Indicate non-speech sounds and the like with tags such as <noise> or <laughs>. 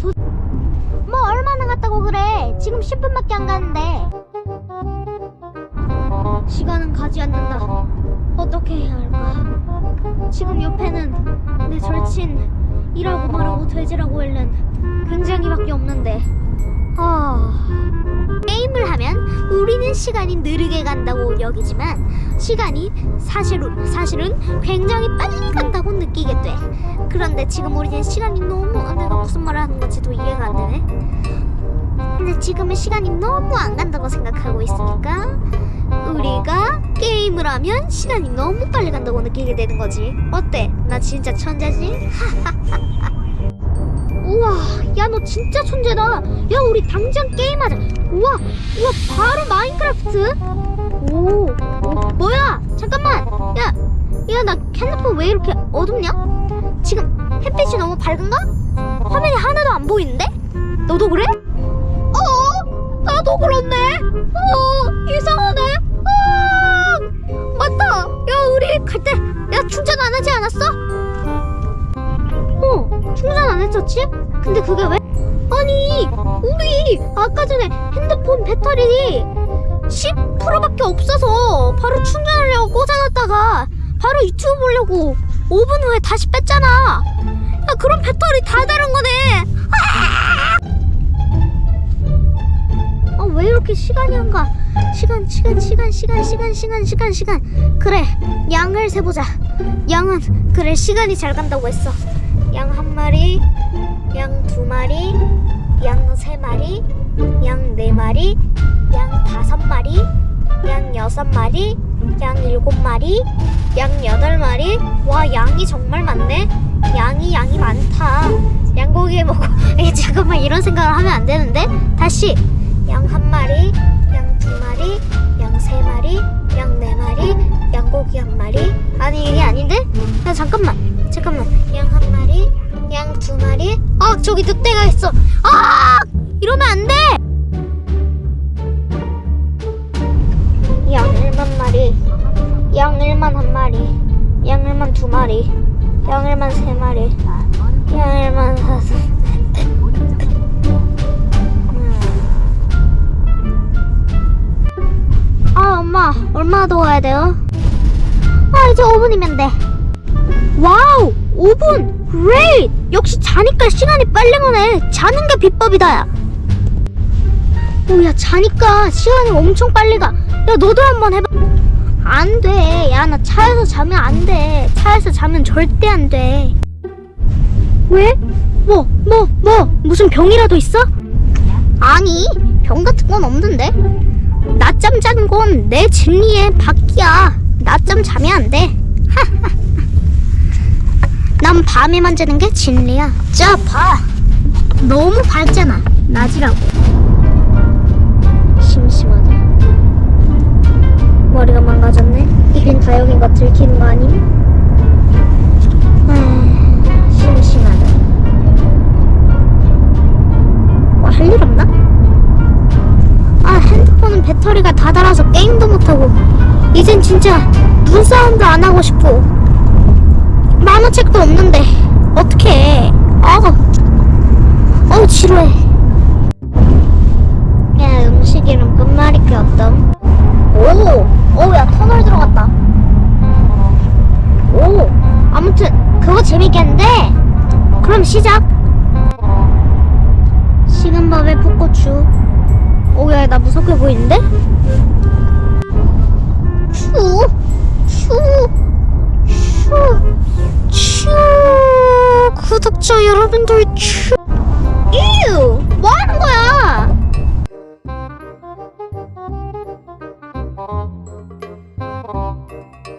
도... 뭐 얼마나 갔다고 그래? 지금 10분밖에 안 가는데. 시간은 가지 않는다. 어떻게 해야 할까? 지금 옆에는 내 절친 이라고 말하고 돼지라고 읽는 굉장히밖에 없는데. 아... 게임을 하면 우리는 시간이 느리게 간다고 여기지만 시간이 사실은, 사실은 굉장히 빨리 간다고 느끼게 돼 그런데 지금 우리는 시간이 너무 아, 내가 무슨 말을 하는 건지도 이해가 안 되네. 근데 지금은 시간이 너무 안 간다고 생각하고 있으니까 우리가 게임을 하면 시간이 너무 빨리 간다고 느끼게 되는 거지. 어때? 나 진짜 천재지? <laughs> 우와 야 너 진짜 천재다. 야 우리 당장 게임하자. 우와 우와 바로 마인크래프트. 오, 오 뭐야? 잠깐만. 야 야 나 핸드폰 왜 이렇게 어둡냐? 지금 햇빛이 너무 밝은가? 화면이 하나도 안 보이는데? 너도 그래? 어 나도 그렇네. 어 이상하네. 아 맞다. 야 우리 갈 때 야 충전 안 하지 않았어? 어 충전 안 했었지? 근데 그게 왜? 아니 우리 아까 전에 핸드폰 배터리 10%밖에 없어서 바로 충전하려고 꽂아놨다가 바로 유튜브 보려고 5분 후에 다시 뺐잖아. 야 그럼 배터리 다 다른 거네 이렇게 시간이 안 가? 시간, 시간, 시간, 시간, 시간, 시간, 시간, 시간. 그래, 양을 세보자. 양은 그래 시간이 잘 간다고 했어. 양 한 마리, 양 두 마리, 양 세 마리, 양 네 마리, 양 다섯 마리, 양 여섯 마리, 양 일곱 마리, 양 여덟 마리. 와, 양이 정말 많네. 양이 양이 많다. 양고기 먹고. <laughs> 잠깐만 이런 생각을 하면 안 되는데. 다시. 한 마리 양 두 마리 양 세 마리 양 네 마리 양고기 한 마리. 아니 이게 아닌데? 야 잠깐만 잠깐만. 양 한 마리 양 두 마리. 아 저기 늑대가 있어. 아 이러면 안 돼! 양 1만 마리 양 1만 한 마리 양 1만 두 마리 양 1만 세 마리 엄마 얼마나 더 가야 돼요? 아 이제 5분이면 돼 wow 5분 great 역시 자니까 시간이 빨리 가네 자는 게 비법이다 오야 자니까 시간이 엄청 빨리 가야 너도 한번 해봐 안돼 야 나 차에서 자면 안돼 차에서 자면 절대 안돼 왜? 뭐? 뭐? 뭐? 무슨 병이라도 있어? 아니 병 같은 건 없는데 낮잠 자는 건 내 진리의 밖이야. 낮잠 자면 안돼. <laughs> 난 밤에만 자는 게 진리야. 자 봐. 너무 밝잖아. 낮이라고. 심심하다. 머리가 망가졌네. 이젠 다 여긴 거 들키는 거 아님? 배터리가 다 닳아서 게임도 못하고. 이젠 진짜 눈싸움도 안 하고 싶고 만화책도 없는데 어떡해. 아 어우 지루해. 야 음식 이름 끝말잇 게 어떤? 오! 오야 터널 들어갔다. 오! 아무튼 그거 재밌겠는데? 그럼 시작. 식은 밥에 풋고추 오야 나 무섭게 보이는데? 추! 추! 추! 추! 구독자 여러분들 추!